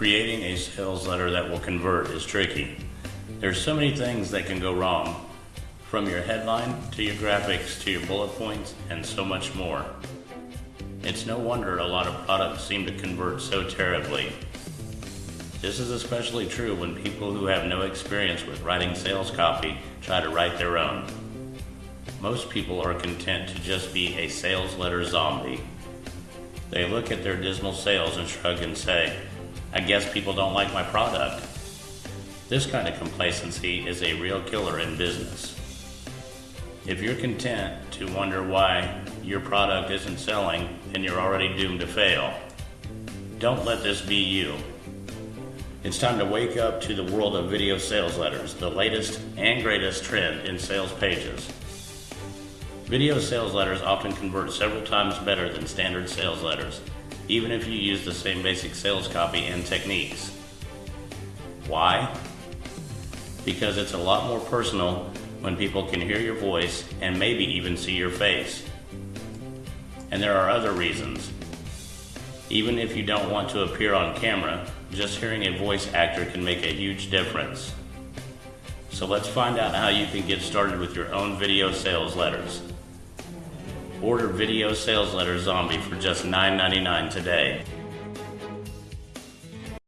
Creating a sales letter that will convert is tricky. There's so many things that can go wrong, from your headline to your graphics to your bullet points and so much more. It's no wonder a lot of products seem to convert so terribly. This is especially true when people who have no experience with writing sales copy try to write their own. Most people are content to just be a sales letter zombie. They look at their dismal sales and shrug and say, I guess people don't like my product. This kind of complacency is a real killer in business. If you're content to wonder why your product isn't selling, then you're already doomed to fail. Don't let this be you. It's time to wake up to the world of video sales letters, the latest and greatest trend in sales pages. Video sales letters often convert several times better than standard sales letters even if you use the same basic sales copy and techniques. Why? Because it's a lot more personal when people can hear your voice and maybe even see your face. And there are other reasons. Even if you don't want to appear on camera, just hearing a voice actor can make a huge difference. So let's find out how you can get started with your own video sales letters. Order Video Sales Letter Zombie for just $9.99 today.